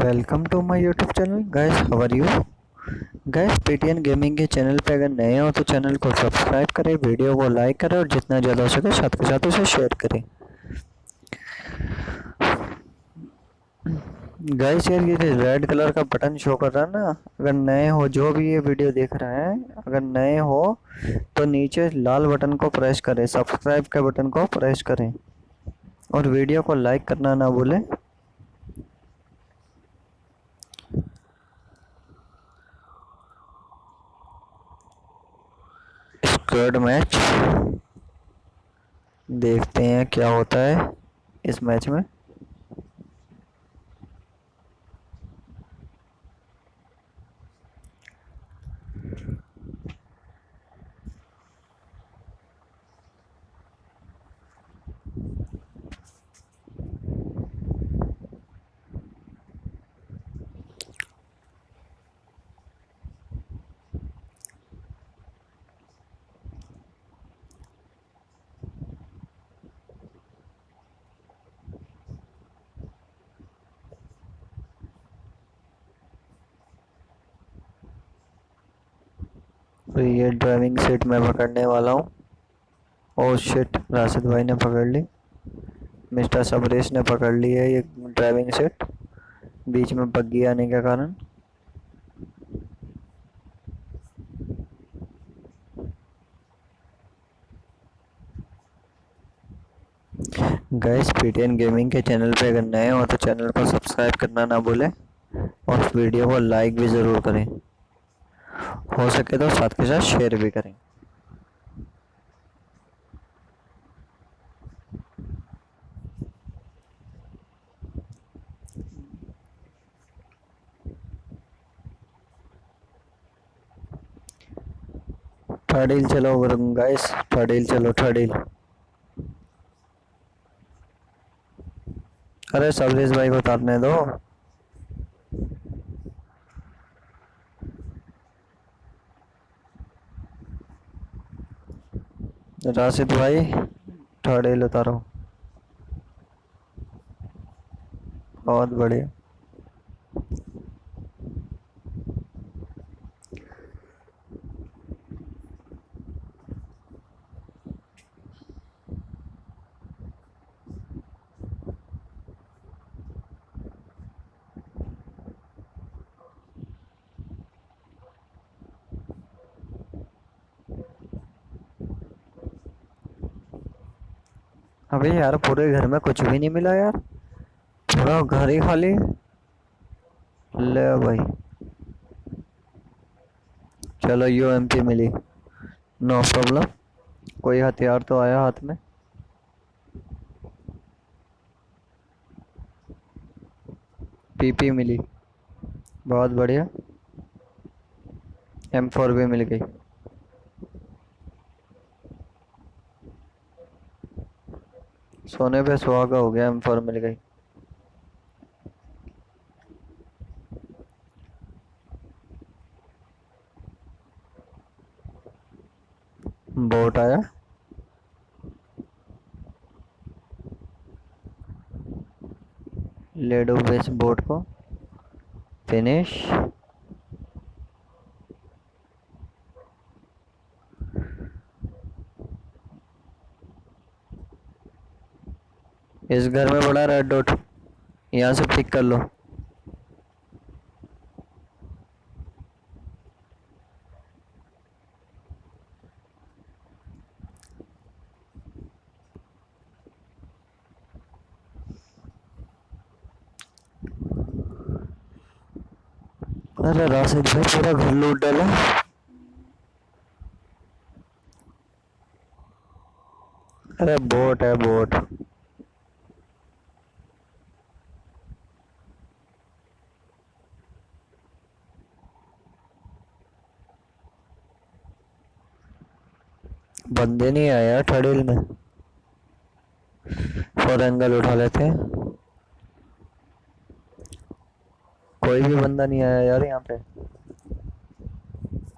Welcome to my YouTube channel guys how are you guys PTN gaming के channel पे अगर नए हो तो चैनल को सब्सक्राइब करें वीडियो को लाइक करें और जितना ज़्यादा हो सके साथ के साथ उसे शेयर करें। गाइस यार ये रेड कलर का बटन शो कर रहा है ना, अगर नए हो, जो भी ये वीडियो देख रहे हैं, अगर नए हो तो नीचे लाल बटन को प्रेस करें सब्सक्राइब के बटन को प्रेस करें। और वीडियो को लाइक करना ना भूलें। स्क्वाड मैच देखते हैं क्या होता है इस मैच में। तो ये ड्राइविंग सीट मैं पकड़ने वाला हूँ। और शिट राशिद भाई ने पकड़ ली। मिस्टर सबरेश ने पकड़ ली है ये ड्राइविंग सीट। बीच में बग्गी आने के कारण। गैस पीटीएन गेमिंग के चैनल पे अगर नए हो तो चैनल को सब्सक्राइब करना ना भूलें। और वीडियो को लाइक भी ज़रूर करें। हो सके तो साथ के साथ शेयर भी करें। थर्ड चलो गाइस थर्ड चलो थर्ड अरे सबरेज भाई को उतारने दो। राशिद भाई ठहरे लता रहा बहुत बढ़िया। अबे यार पूरे घर में कुछ भी नहीं मिला यार। पूरा घर ही खाली। ले भाई। चलो यू एम पी मिली। नो प्रॉब्लम कोई हथियार तो आया हाथ में। पीपी मिली। बहुत बढ़िया। एम फोर भी मिल गई। सोने पे सुहागा हो गया एम फोर मिल गई। बोट आया। लेडो बेस बोट को। फिनिश इस घर में बड़ा रेड डॉट। यहाँ से पिक कर लो। अरे राशिद भाई, पूरा घर लूट डाला। अरे बोट है बोट बंदे नहीं आया ठड़ेल में। फोर एंगल उठा लेते हैं कोई भी बंदा नहीं आया यार यहाँ पे।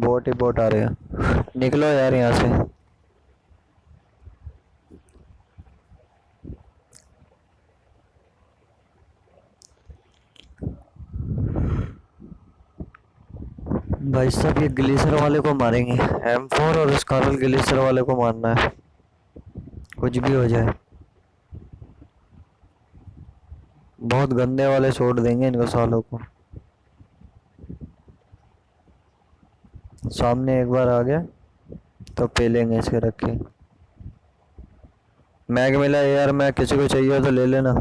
बोट ही बोट आ रहे हैं। निकलो यार यहाँ से। भाई साहब, ये ग्लेशियर वाले को मारेंगे। एम फोर और स्कारल ग्लेशियर वाले को मारना है। कुछ भी हो जाए। बहुत गंदे वाले छोड़ देंगे इनको सालों को। सामने एक बार आ गया तो पे लेंगे इसके रखे। मैग मिला, यार, मैं किसी को चाहिए तो ले लेना।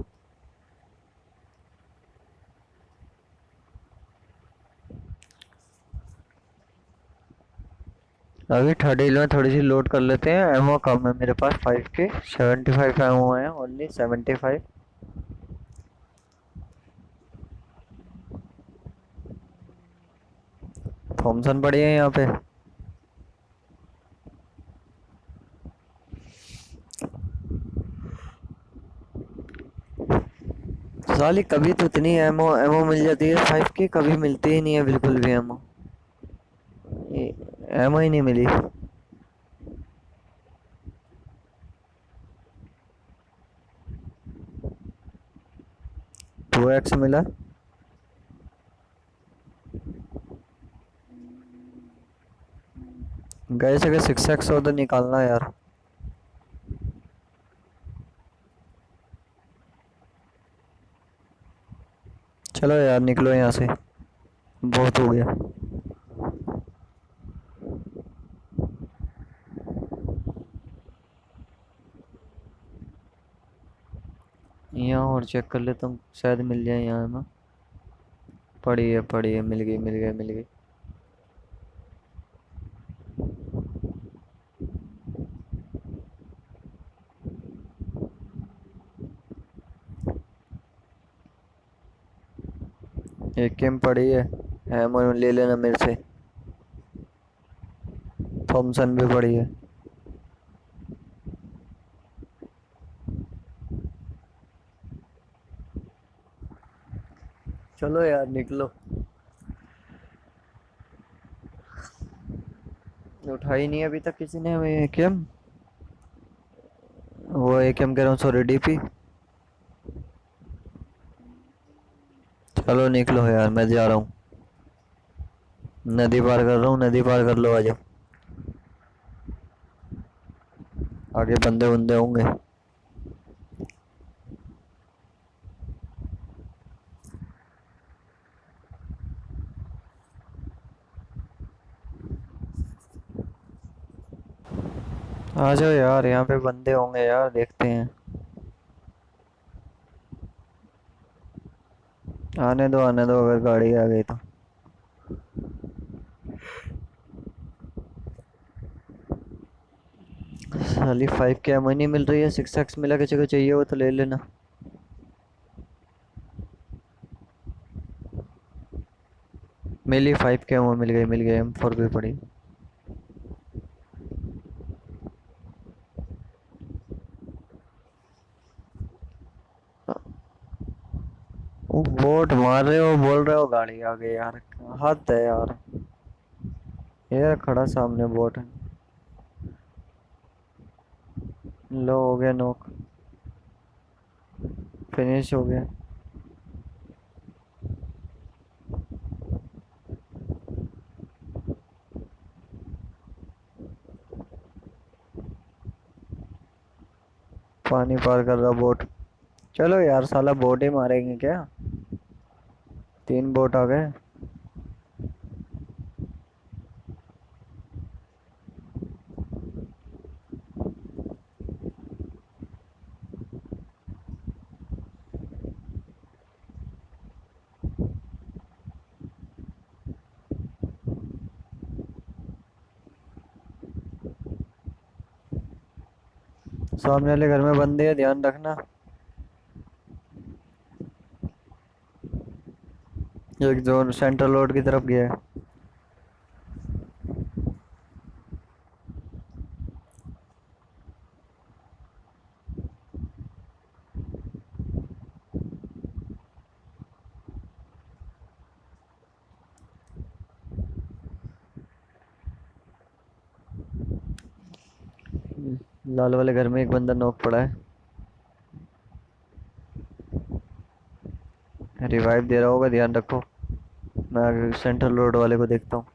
अभी थर्ड हिल में थोड़ी सी लोड कर लेते हैं। एमओ कम है मेरे पास फाइव के सेवेंटी फाइव एमओ है ओनली सेवेंटी फाइव थॉमसन पड़ी है यहाँ पे। साली कभी तो इतनी एमओ एमओ मिल जाती है। फाइव की कभी मिलती ही नहीं है बिल्कुल भी एमओ एमओ ही नहीं मिली। टू एक्स मिला। गए से सिक्स एक्स हो तो निकालना यार। चलो यार, निकलो यहाँ से। बहुत हो गया। यहाँ और चेक कर लेता हूँ, शायद मिल जाए यहाँ में पड़ी है पड़ी है, मिल गई मिल गई मिल गई। एक केम पड़ी है एमओ ले लेना मेरे से। थॉमसन भी पड़ी है। चलो यार, निकलो। उठाई नहीं अभी तक किसी ने हमें केम वो एक एम कह रहा हूँ सॉरी डीपी चलो निकलो यार, मैं जा रहा हूँ। नदी पार कर रहा हूँ, नदी पार कर लो, आ जाओ। आगे बंदे बंदे होंगे। आ जाओ यार, यहाँ पे बंदे होंगे यार, देखते हैं। आने दो आने दो, अगर गाड़ी आ गई तो। साली फाइव के एम नहीं मिल रही है सिक्स एक्स मिला को चाहिए वो तो ले लेना। मिली फाइव के एम मिल गई मिल गई एम फोर भी पड़ी। बोट मार रहे हो, बोल रहे हो गाड़ी आ गई यार। हद है यार। ये खड़ा सामने बोट है। लो, हो गया नोक। फिनिश हो गया। पानी पार कर रहा बोट। चलो यार, साला बोट ही मारेंगे क्या? तीन बोट आ गए। सामने वाले घर में बंदे हैं ध्यान रखना। एक जोन सेंट्रल रोड की तरफ़ गया है। लाल वाले घर में एक बंदा नोक पड़ा है। रिवाइव दे रहा होगा ध्यान रखो मैं सेंट्रल रोड वाले को देखता हूँ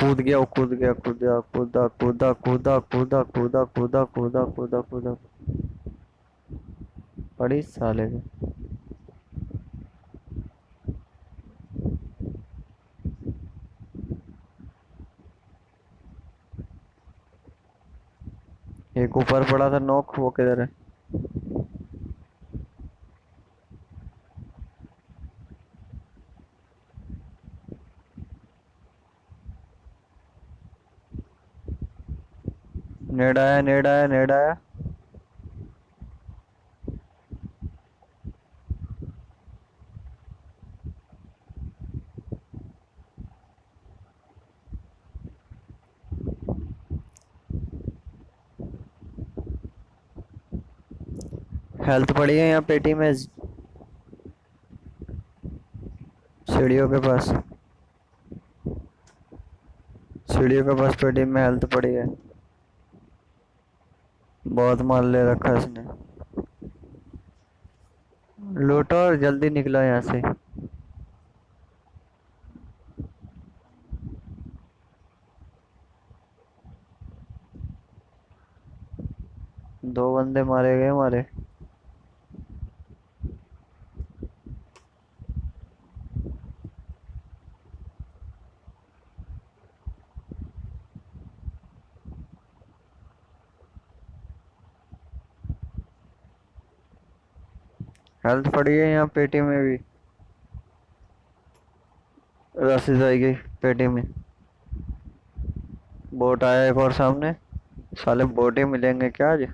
कूद गया कूद गया कूदा कूदा कूदा कूदा कूदा कूदा कूदा कूदा कूदा कूदा बड़ी साले के एक ऊपर पड़ा था नोक वो किधर है नेड आया नेड आया नेड आया हेल्थ पड़ी है यहाँ पेटी में, सीढ़ियों के पास। सीढ़ियों के पास पेटी में हेल्थ पड़ी है। बहुत माल ले रखा है इसने लूटो और जल्दी निकलो यहाँ से। दो बंदे मारे गए हमारे। हेल्थ पड़ी है यहाँ पेटी में भी। रस्सी जाएगी पेटी में। बोट आया एक और सामने। साले बोट ही मिलेंगे क्या आज?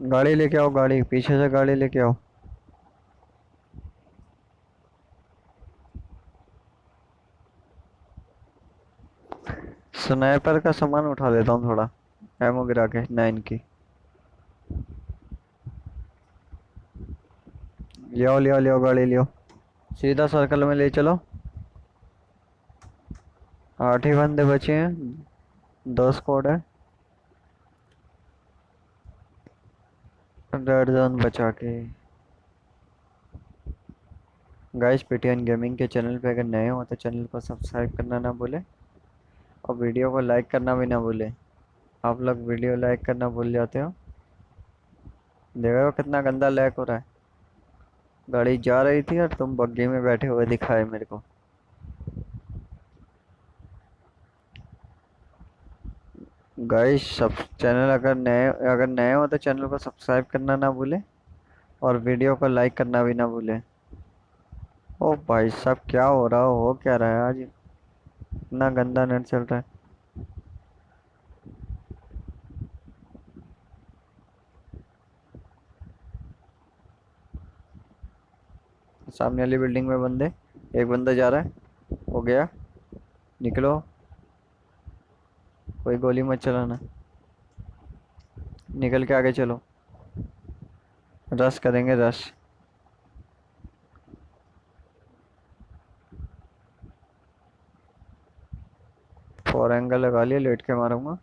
गाड़ी लेके आओ, गाड़ी। पीछे से गाड़ी लेके आओ। स्नाइपर का सामान उठा लेता हूँ थोड़ा। एमो गिरा के नाइन की। लियो लियो लियो, गाड़ी लियो। सीधा सर्कल में ले चलो। आठ ही बंदे बचे हैं। दो स्क्वाड है। रेड जोन बचा के। गाइस पेटीएन गेमिंग के चैनल पे अगर नए हो तो चैनल को सब्सक्राइब करना ना भूले। और वीडियो को लाइक करना भी ना भूले। आप लोग वीडियो लाइक करना भूल जाते हो। देखो कितना गंदा लैक हो रहा है। गाड़ी जा रही थी और तुम बग्गी में बैठे हुए दिखाए मेरे को। गाइस सब चैनल अगर नए अगर नए हो तो चैनल को सब्सक्राइब करना ना भूले और वीडियो को लाइक करना भी ना भूले। ओ भाई साहब, क्या हो रहा हो? क्या रहा है आज? इतना गंदा नेट चल रहा है। सामने वाली बिल्डिंग में बंदे, एक बंदा जा रहा है, हो गया, निकलो। कोई गोली मत चलाना। निकल के आगे चलो। रश करेंगे, रश। फोर एंगल लगा लिया लेट के मारूँगा?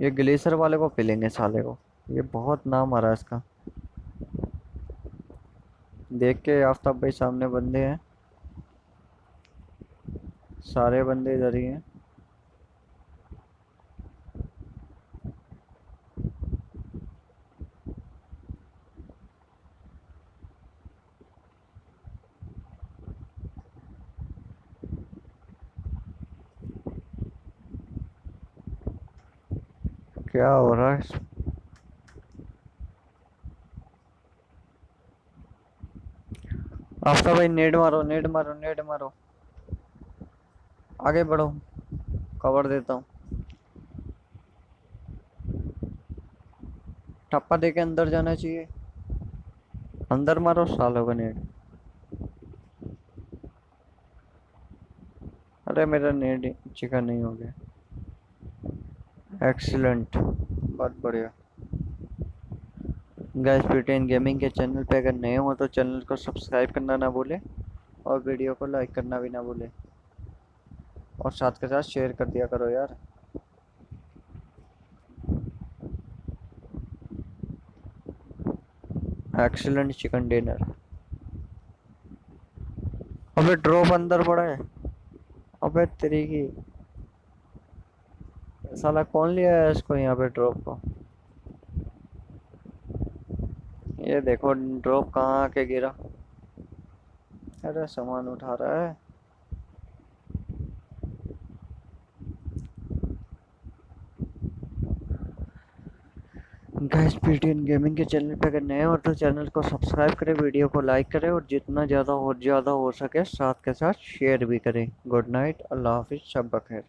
ये ग्लेशियर वाले को पिलेंगे साले को। ये बहुत नाम आ रहा है इसका। देख के आफ्ताब भाई सामने बंदे हैं। सारे बंदे इधर ही हैं। क्या हो रहा है? आफ्ताब भाई नेट मारो नेट मारो नेट मारो। आगे बढ़ो। कवर देता हूँ। टप्पा दे के अंदर जाना चाहिए। अंदर मारो, सालों का नेट अरे मेरा नेट चिकन नहीं हो गया। एक्सीलेंट बहुत बढ़िया। गैस प्रिटेन गेमिंग के चैनल पे अगर नए हो तो चैनल को सब्सक्राइब करना ना भूले और वीडियो को लाइक करना भी ना भूले। और साथ के साथ शेयर कर दिया करो यार। एक्सीलेंट चिकन डिनर अबे ड्रॉप अंदर पड़ा है। अबे तेरी की साला कौन लिया है इसको यहाँ पे ड्रॉप को? ये देखो ड्रॉप कहाँ आके गिरा? अरे, सामान उठा रहा है। गैस पीटीएन गेमिंग के चैनल पे अगर नए हो तो चैनल को सब्सक्राइब करें वीडियो को लाइक करें और जितना ज़्यादा और ज़्यादा हो सके साथ के साथ शेयर भी करें। गुड नाइट अल्लाह हाफिज़, सब बखैर।